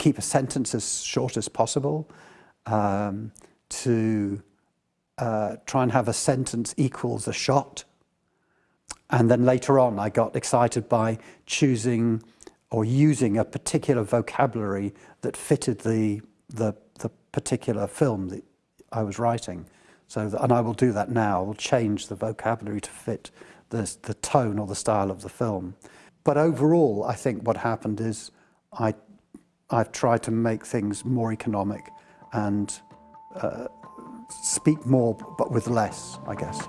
keep a sentence as short as possible, um, to uh, try and have a sentence equals a shot. And then later on, I got excited by choosing or using a particular vocabulary that fitted the, the, the particular film that I was writing. So, and I will do that now. I will change the vocabulary to fit the, the tone or the style of the film. But overall, I think what happened is I, I've tried to make things more economic and uh, speak more but with less, I guess.